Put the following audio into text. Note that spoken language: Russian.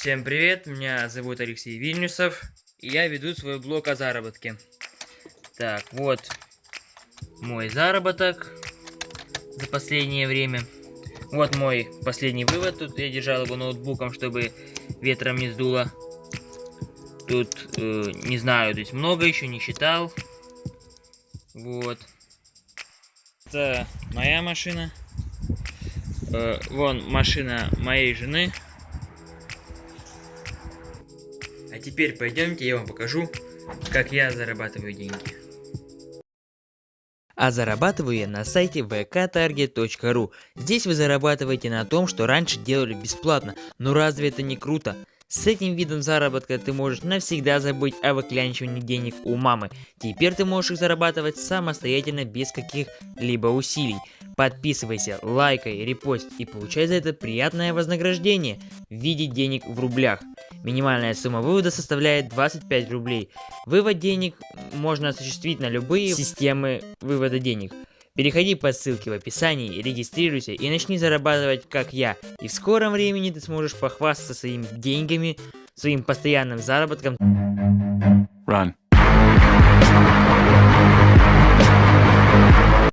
Всем привет, меня зовут Алексей Вильнюсов, и я веду свой блог о заработке. Так, вот мой заработок за последнее время. Вот мой последний вывод, тут я держал его ноутбуком, чтобы ветром не сдуло. Тут, э, не знаю, здесь много еще не считал. Вот. Это моя машина. Э, вон машина моей жены. А теперь пойдемте, я вам покажу, как я зарабатываю деньги. А зарабатываю я на сайте vktarget.ru. Здесь вы зарабатываете на том, что раньше делали бесплатно. Но разве это не круто? С этим видом заработка ты можешь навсегда забыть о выклянчивании денег у мамы. Теперь ты можешь их зарабатывать самостоятельно без каких-либо усилий. Подписывайся, лайкай, репост и получай за это приятное вознаграждение в виде денег в рублях. Минимальная сумма вывода составляет 25 рублей. Вывод денег можно осуществить на любые системы вывода денег. Переходи по ссылке в описании, регистрируйся и начни зарабатывать как я. И в скором времени ты сможешь похвастаться своими деньгами, своим постоянным заработком. Run.